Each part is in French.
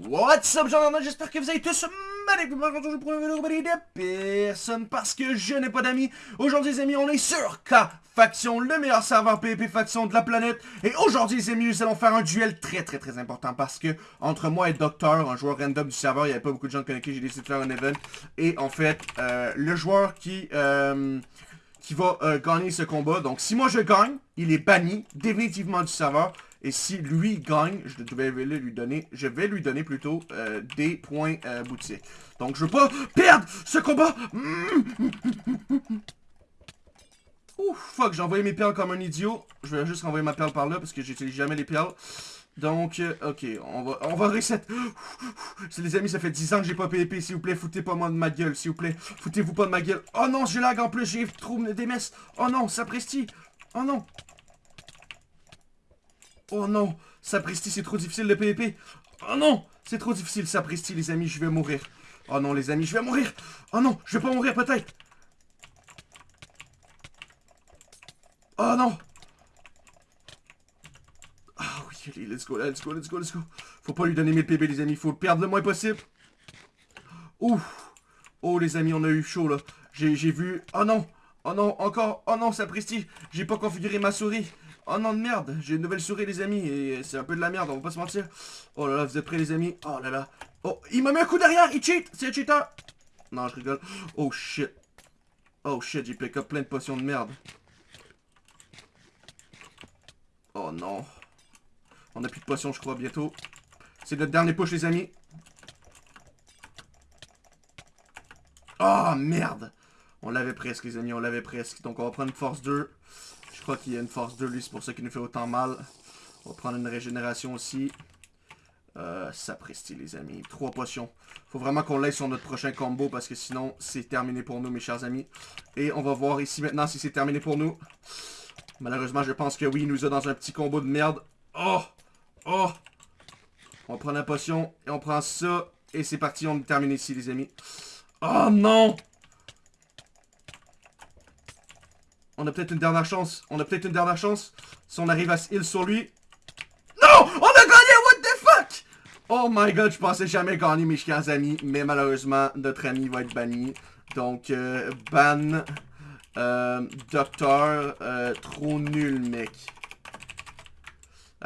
What's up, gens j'espère que vous allez tous magnifiquement aujourd'hui pour une vidéo de personne parce que je n'ai pas d'amis. Aujourd'hui, les amis, on est sur K Faction, le meilleur serveur PvP faction de la planète. Et aujourd'hui, les amis, nous allons faire un duel très très très important parce que entre moi et Docteur, un joueur random du serveur, il n'y avait pas beaucoup de gens connectés, j'ai décidé de faire un event. Et en fait, euh, le joueur qui... Euh, qui va euh, gagner ce combat. Donc, si moi je gagne, il est banni définitivement du serveur. Et si lui gagne, je vais lui donner, je vais lui donner plutôt euh, des points euh. Donc je veux pas perdre ce combat. Ouf, fuck, j'ai envoyé mes perles comme un idiot. Je vais juste renvoyer ma perle par là parce que j'utilise jamais les perles. Donc, euh, ok, on va, on va reset. Les amis, ça fait 10 ans que j'ai pas PvP, s'il vous plaît, foutez pas moi de ma gueule, s'il vous plaît. Foutez-vous pas de ma gueule. Oh non, j'ai lag en plus, j'ai trop des messes. Oh non, ça presti. Oh non. Oh non, Sapristi, c'est trop difficile le PvP. Oh non, c'est trop difficile, Sapristi, les amis, je vais mourir. Oh non, les amis, je vais mourir. Oh non, je vais pas mourir, peut-être. Oh non. Allez, let's go, let's go, let's go, let's go. Faut pas lui donner 1000 PB, les amis. Faut perdre le moins possible. Ouf. Oh, les amis, on a eu chaud, là. J'ai vu... Oh non. Oh non, encore. Oh non, Sapristi. J'ai pas configuré ma souris. Oh non de merde, j'ai une nouvelle souris les amis et c'est un peu de la merde, on va pas se mentir. Oh là là, vous êtes prêts les amis? Oh là là. Oh, il m'a mis un coup derrière, il cheat, c'est un cheater. Non, je rigole. Oh shit. Oh shit, j'ai pick up plein de potions de merde. Oh non. On a plus de potions je crois bientôt. C'est notre dernier push les amis. Oh merde. On l'avait presque les amis, on l'avait presque. Donc on va prendre une force 2. Je crois qu'il y a une force 2, lui, c'est pour ça qu'il nous fait autant mal. On va prendre une régénération aussi. Euh, sapristi, les amis. Trois potions. Faut vraiment qu'on l'aille sur notre prochain combo parce que sinon, c'est terminé pour nous, mes chers amis. Et on va voir ici maintenant si c'est terminé pour nous. Malheureusement, je pense que oui, il nous a dans un petit combo de merde. Oh! Oh! On prend la potion et on prend ça. Et c'est parti, on est terminé ici, les amis. Oh non! On a peut-être une dernière chance. On a peut-être une dernière chance. Si on arrive à se heal sur lui. Non! On a gagné! What the fuck? Oh my god, je pensais jamais gagner mes chers amis. Mais malheureusement, notre ami va être banni. Donc, euh, ban... Euh, docteur, euh, trop nul, mec.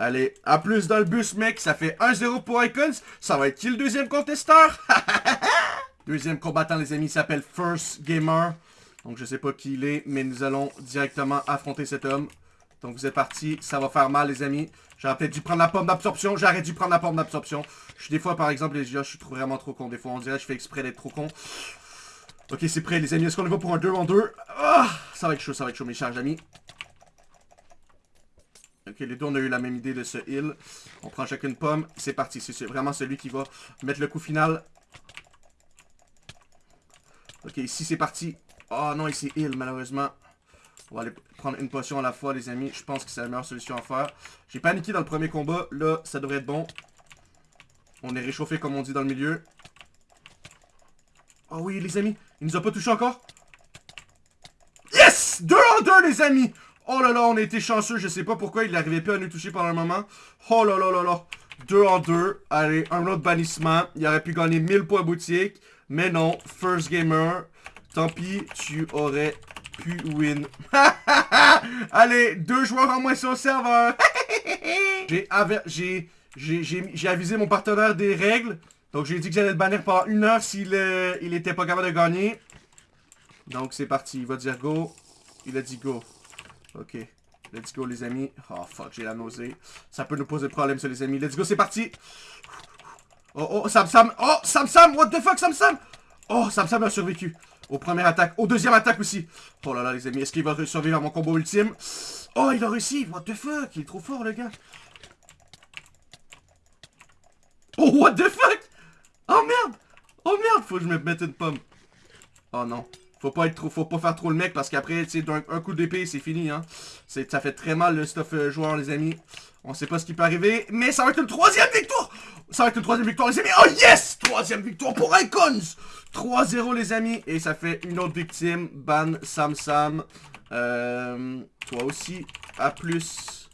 Allez, à plus dans le bus, mec. Ça fait 1-0 pour Icons. Ça va être qui le deuxième contesteur? deuxième combattant, les amis, s'appelle First Gamer. Donc je sais pas qui il est, mais nous allons directement affronter cet homme. Donc vous êtes partis, ça va faire mal les amis. J'aurais peut-être dû prendre la pomme d'absorption, j'aurais dû prendre la pomme d'absorption. Je suis des fois par exemple, les gars, je suis vraiment trop con. Des fois on dirait que je fais exprès d'être trop con. Ok, c'est prêt les amis, est-ce qu'on y va pour un 2 en 2 ah, Ça va être chaud, ça va être chaud mes chers amis. Ok, les deux on a eu la même idée de ce heal. On prend chacune pomme, c'est parti. C'est vraiment celui qui va mettre le coup final. Ok, ici c'est parti. Oh non, il heal, malheureusement. On va aller prendre une potion à la fois, les amis. Je pense que c'est la meilleure solution à faire. J'ai paniqué dans le premier combat. Là, ça devrait être bon. On est réchauffé, comme on dit dans le milieu. Oh oui, les amis. Il nous a pas touché encore. Yes! Deux en deux, les amis! Oh là là, on a été chanceux. Je sais pas pourquoi il n'arrivait pas à nous toucher pendant un moment. Oh là là là là. Deux en deux. Allez, un autre bannissement. Il aurait pu gagner 1000 points boutique. Mais non, First Gamer. Tant pis, tu aurais pu win. Allez, deux joueurs en moins sur le serveur. j'ai avisé mon partenaire des règles. Donc j'ai dit que j'allais le bannir pendant une heure s'il euh, il était pas capable de gagner. Donc c'est parti, il va dire go. Il a dit go. Ok. Let's go les amis. Oh fuck, j'ai la nausée. Ça peut nous poser problème ça les amis. Let's go, c'est parti. Oh oh, Sam Sam. Oh, Sam Sam, what the fuck Sam Sam? Oh, Sam Sam a survécu. Au premier attaque. Au deuxième attaque aussi. Oh là là, les amis. Est-ce qu'il va survivre à mon combo ultime? Oh, il a réussi. What the fuck? Il est trop fort, le gars. Oh, what the fuck? Oh, merde. Oh, merde. Faut que je me mette une pomme. Oh, non. Faut pas pas faire trop le mec parce qu'après, tu sais, un, coup d'épée, c'est fini, hein. Ça fait très mal le stuff euh, joueur, les amis. On sait pas ce qui peut arriver, mais ça va être une troisième victoire! Ça va être une troisième victoire, les amis. Oh yes! Troisième victoire pour Icons! 3-0, les amis. Et ça fait une autre victime. Ban Sam Sam. Euh, toi aussi. A plus.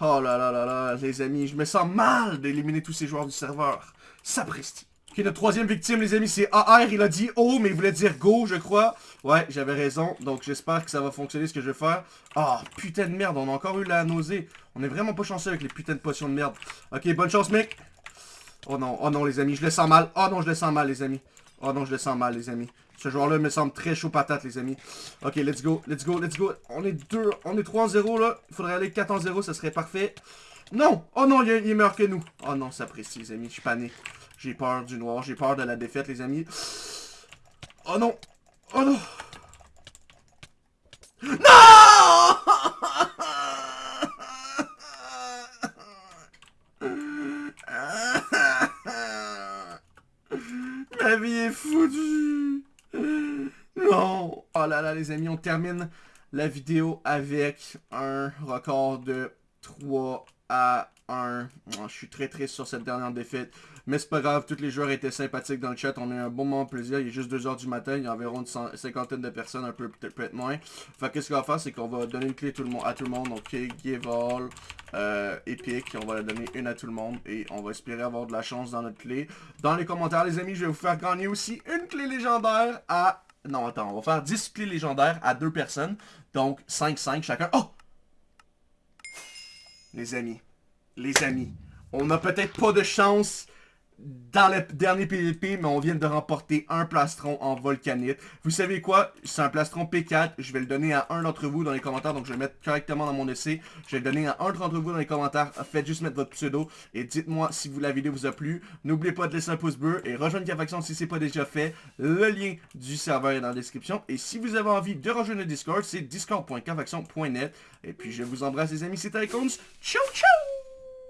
Oh là là là là, les amis. Je me sens mal d'éliminer tous ces joueurs du serveur. Sapristi. Ok, notre troisième victime, les amis, c'est AR. Il a dit oh, mais il voulait dire go, je crois. Ouais, j'avais raison. Donc, j'espère que ça va fonctionner, ce que je vais faire. Ah, putain de merde, on a encore eu la nausée. On est vraiment pas chanceux avec les putains de potions de merde. Ok, bonne chance, mec. Oh non, oh non, les amis, je le sens mal. Oh non, je le sens mal, les amis. Oh non, je le sens mal, les amis. Ce joueur-là me semble très chaud patate, les amis. Ok, let's go, let's go, let's go. On est 2, on est 3 en 0, là. Il faudrait aller 4 en 0, ça serait parfait. Non! Oh non, il, est meilleur que nous. Oh non, ça apprécie, les amis. Je suis panique. J'ai peur du noir. J'ai peur de la défaite, les amis. Oh non! Oh non! Non! Ma vie est foutue! Non! Oh là là, les amis, on termine la vidéo avec un record de 3 à 1. je suis très triste sur cette dernière défaite. Mais c'est pas grave, tous les joueurs étaient sympathiques dans le chat. On a eu un bon moment de plaisir. Il est juste 2h du matin. Il y a environ une cinquantaine de personnes, un peu peut-être moins. Fait qu'est-ce qu'on va faire, c'est qu'on va donner une clé tout le monde, à tout le monde. Donc, give all, euh, Epic. On va la donner une à tout le monde. Et on va espérer avoir de la chance dans notre clé. Dans les commentaires, les amis, je vais vous faire gagner aussi une clé légendaire à... Non, attends, on va faire 10 clés légendaires à deux personnes. Donc, 5-5 chacun. Oh! Les amis, les amis, on n'a peut-être pas de chance dans le dernier PVP, mais on vient de remporter un plastron en volcanite. Vous savez quoi? C'est un plastron P4. Je vais le donner à un d'entre vous dans les commentaires. Donc, je vais le mettre correctement dans mon essai. Je vais le donner à un d'entre vous dans les commentaires. Faites juste mettre votre pseudo et dites-moi si vous, la vidéo vous a plu. N'oubliez pas de laisser un pouce bleu et rejoindre Faction si ce n'est pas déjà fait. Le lien du serveur est dans la description. Et si vous avez envie de rejoindre le Discord, c'est discord.cafaction.net. Et puis, je vous embrasse les amis. C'était Icons. Ciao, ciao!